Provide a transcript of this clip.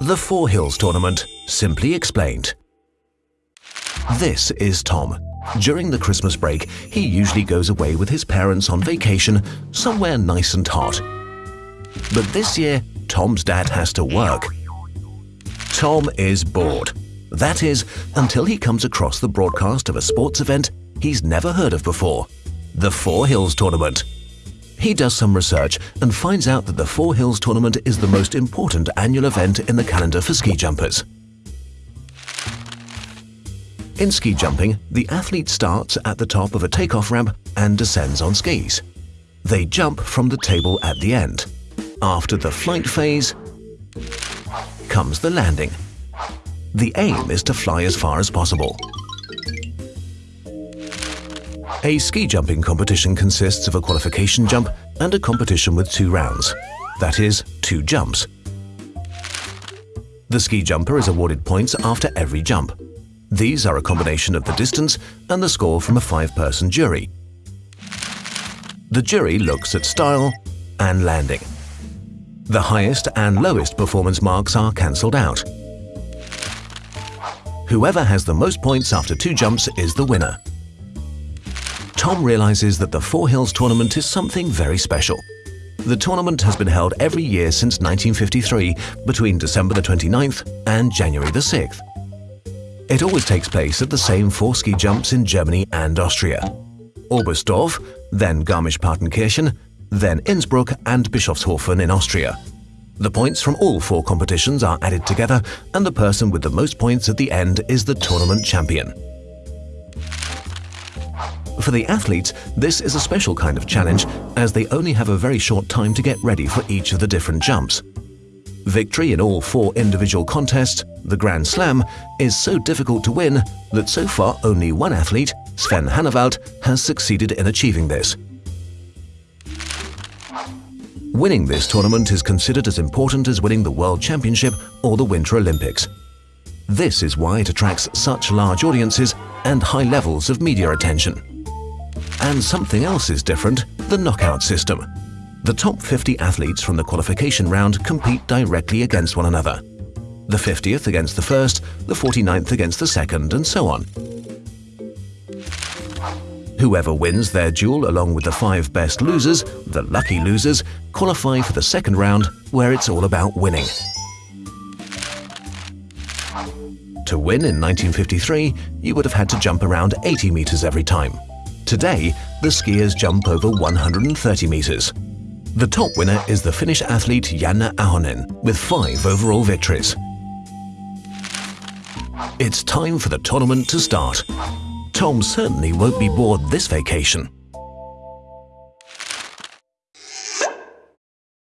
The Four Hills Tournament, simply explained. This is Tom. During the Christmas break, he usually goes away with his parents on vacation somewhere nice and hot. But this year, Tom's dad has to work. Tom is bored. That is, until he comes across the broadcast of a sports event he's never heard of before the Four Hills Tournament. He does some research and finds out that the Four Hills Tournament is the most important annual event in the calendar for ski jumpers. In ski jumping, the athlete starts at the top of a takeoff ramp and descends on skis. They jump from the table at the end. After the flight phase comes the landing. The aim is to fly as far as possible. A ski jumping competition consists of a qualification jump and a competition with two rounds, that is, two jumps. The ski jumper is awarded points after every jump. These are a combination of the distance and the score from a five-person jury. The jury looks at style and landing. The highest and lowest performance marks are cancelled out. Whoever has the most points after two jumps is the winner. Tom realizes that the Four Hills tournament is something very special. The tournament has been held every year since 1953 between December the 29th and January the 6th. It always takes place at the same four ski jumps in Germany and Austria. Oberstdorf, then Garmisch-Partenkirchen, then Innsbruck and Bischofshofen in Austria. The points from all four competitions are added together and the person with the most points at the end is the tournament champion. For the athletes, this is a special kind of challenge as they only have a very short time to get ready for each of the different jumps. Victory in all four individual contests, the Grand Slam, is so difficult to win that so far only one athlete, Sven Hannawald, has succeeded in achieving this. Winning this tournament is considered as important as winning the World Championship or the Winter Olympics. This is why it attracts such large audiences and high levels of media attention. And something else is different, the knockout system. The top 50 athletes from the qualification round compete directly against one another. The 50th against the first, the 49th against the second, and so on. Whoever wins their duel along with the five best losers, the lucky losers, qualify for the second round where it's all about winning. To win in 1953, you would have had to jump around 80 meters every time. Today, the skiers jump over 130 meters. The top winner is the Finnish athlete Janne Ahonen with five overall victories. It's time for the tournament to start. Tom certainly won't be bored this vacation.